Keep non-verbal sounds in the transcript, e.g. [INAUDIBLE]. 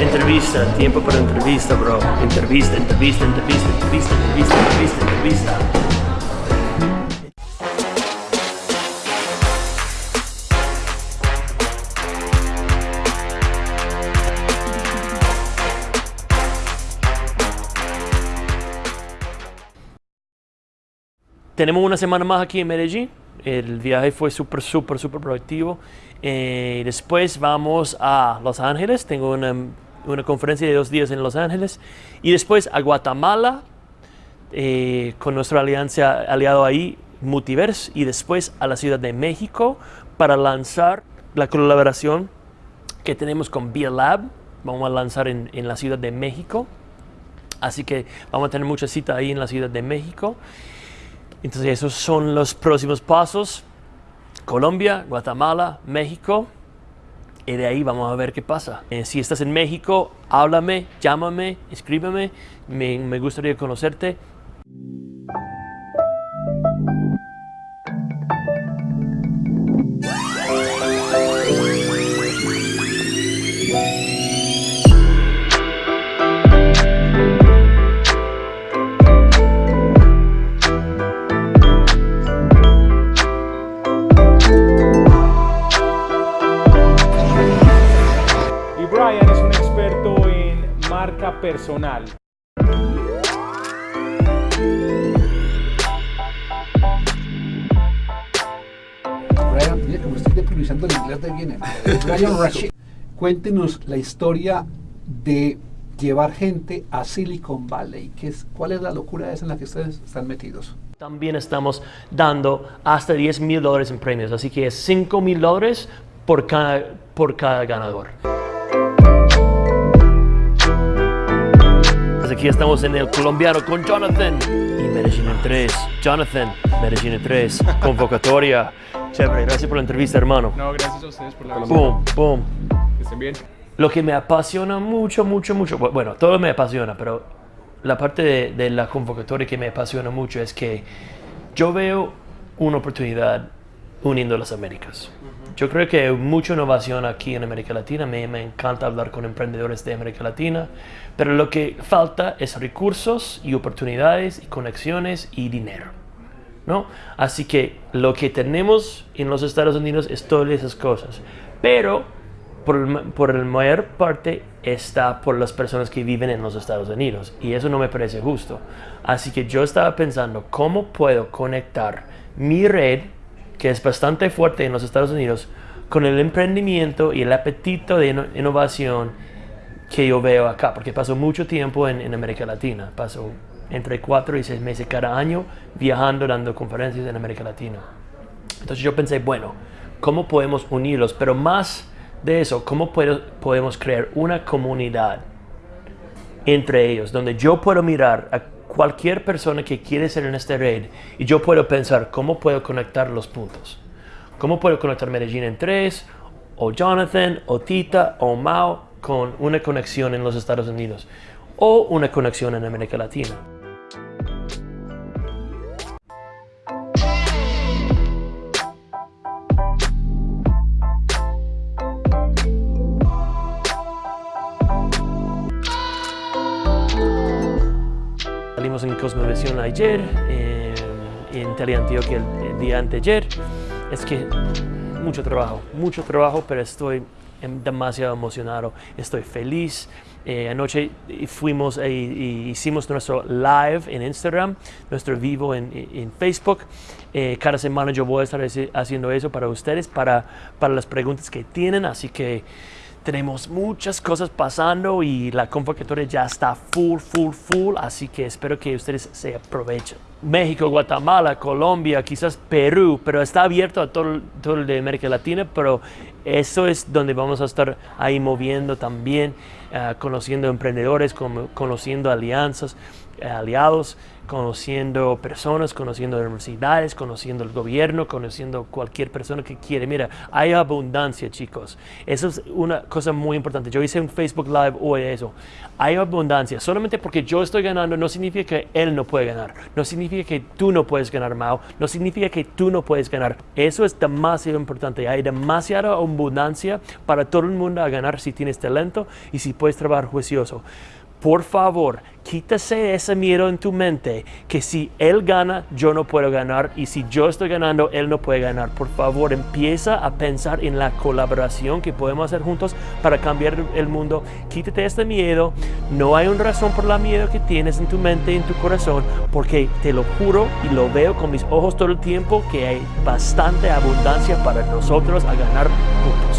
Entrevista, tiempo para entrevista, bro. Entrevista, entrevista, entrevista, entrevista, entrevista, entrevista, entrevista. Tenemos una semana más aquí en Medellín. El viaje fue súper, súper, súper productivo. Eh, después vamos a Los Ángeles. Tengo una, una, conferencia de dos días en Los Ángeles. Y después a Guatemala eh, con nuestra alianza aliado ahí, Multiverse. Y después a la Ciudad de México para lanzar la colaboración que tenemos con Via Lab. Vamos a lanzar en, en la Ciudad de México. Así que vamos a tener mucha cita ahí en la Ciudad de México. Entonces esos son los próximos pasos. Colombia, Guatemala, México. Y de ahí vamos a ver qué pasa. Eh, si estás en México, háblame, llámame, escríbeme. Me, me gustaría conocerte. Marca personal. Brian, como estoy el inglés de viene. [LAUGHS] Brian Rashid, cuéntenos la historia de llevar gente a Silicon Valley. ¿Qué es, ¿Cuál es la locura esa en la que ustedes están metidos? También estamos dando hasta 10 mil dólares en premios, así que es 5 mil dólares por cada, por cada ganador. Aquí estamos en el colombiano con Jonathan y Medellín en 3. Jonathan, Medellín en 3, convocatoria. Chévere, gracias por la entrevista, hermano. No, gracias a ustedes por la visita. Boom, boom. Que estén bien. Lo que me apasiona mucho, mucho, mucho, bu- bueno, todo me apasiona, pero la parte de, de la convocatoria que me apasiona mucho es que yo veo una oportunidad uniendo las Américas. Yo creo que hay mucha innovación aquí en América Latina, me, me encanta hablar con emprendedores de América Latina, pero lo que falta es recursos y oportunidades y conexiones y dinero. ¿no? Así que lo que tenemos en los Estados Unidos es todas esas cosas, pero por, por la mayor parte está por las personas que viven en los Estados Unidos y eso no me parece justo. Así que yo estaba pensando cómo puedo conectar mi red, que es bastante fuerte en los Estados Unidos, con el emprendimiento y el apetito de inno- innovación que yo veo acá, porque paso mucho tiempo en, América Latina, paso entre cuatro y seis meses cada año viajando, dando conferencias en América Latina. Entonces yo pensé, bueno, ¿cómo podemos unirlos? Pero más de eso, ¿cómo podemos crear una comunidad entre ellos, donde yo puedo mirar a cualquier persona que quiere ser en esta red y yo puedo pensar cómo puedo conectar los puntos. ¿Cómo puedo conectar Medellín en tres, o Jonathan, o Tita, o Mao con una conexión en los Estados Unidos o una conexión en América Latina? Salimos en Cosmovisión ayer, eh, en Teleantioquia el, el día anteayer. Es que mucho trabajo, mucho trabajo, pero estoy em- demasiado emocionado, estoy feliz. Eh, anoche fuimos e y hicimos nuestro live en Instagram, nuestro vivo en, en Facebook. Eh, cada semana yo voy a estar haci- haciendo eso para ustedes, para, para las preguntas que tienen, así que tenemos muchas cosas pasando y la convocatoria ya está full, full, full, así que espero que ustedes se aprovechen. México, Guatemala, Colombia, quizás Perú, pero está abierto a todo, todo el de América Latina, pero eso es donde vamos a estar ahí moviendo también, eh, conociendo emprendedores, conociendo alianzas, eh, aliados, conociendo personas, conociendo universidades, conociendo el gobierno, conociendo cualquier persona que quiere. Mira, hay abundancia, chicos. Eso es una cosa muy importante. Yo hice un Facebook Live hoy eso. Hay abundancia. Solamente porque yo estoy ganando no significa que él no puede ganar. No significa que tú no puedes ganar, Mao. No significa que tú no puedes ganar. Eso es demasiado importante. Hay demasiada para todo el mundo a ganar si tienes talento y si puedes trabajar juicioso. Por favor, quítase ese miedo en tu mente que si él gana, yo no puedo ganar y si yo estoy ganando, él no puede ganar. Por favor, empieza a pensar en la colaboración que podemos hacer juntos para cambiar el mundo. Quítate este miedo. No hay una razón por la miedo que tienes en tu mente y en tu corazón, porque te lo juro y lo veo con mis ojos todo el tiempo que hay bastante abundancia para nosotros a ganar juntos.